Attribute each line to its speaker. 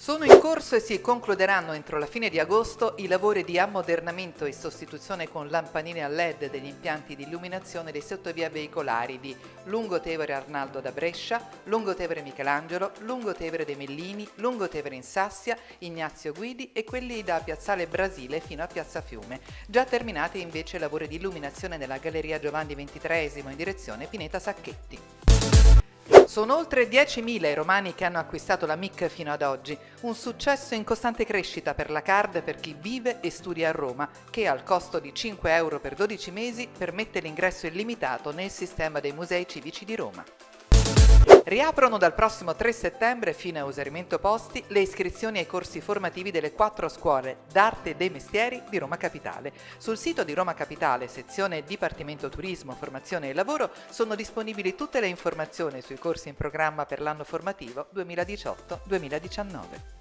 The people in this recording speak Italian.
Speaker 1: Sono in corso e si concluderanno entro la fine di agosto i lavori di ammodernamento e sostituzione con lampadine a LED degli impianti di illuminazione dei sottovia veicolari di Lungotevere Arnaldo da Brescia, Lungotevere Michelangelo, Lungotevere dei Mellini, Lungotevere in Sassia, Ignazio Guidi e quelli da Piazzale Brasile fino a Piazza Fiume. Già terminati invece i lavori di illuminazione nella Galleria Giovanni XXIII in direzione Pineta Sacchetti. Sono oltre 10.000 i romani che hanno acquistato la MIC fino ad oggi, un successo in costante crescita per la card per chi vive e studia a Roma, che al costo di 5 euro per 12 mesi permette l'ingresso illimitato nel sistema dei musei civici di Roma. Riaprono dal prossimo 3 settembre, fino a usarimento posti, le iscrizioni ai corsi formativi delle quattro scuole d'arte e dei mestieri di Roma Capitale. Sul sito di Roma Capitale, sezione Dipartimento Turismo, Formazione e Lavoro, sono disponibili tutte le informazioni sui corsi in programma per l'anno formativo 2018-2019.